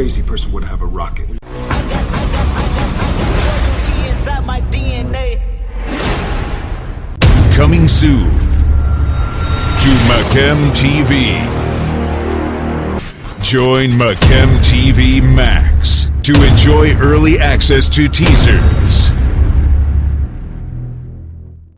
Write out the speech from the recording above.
crazy person would have a rocket. I got, I got, I got, I got royalty inside my DNA. Coming soon to Macam TV. Join Macam TV Max to enjoy early access to teasers,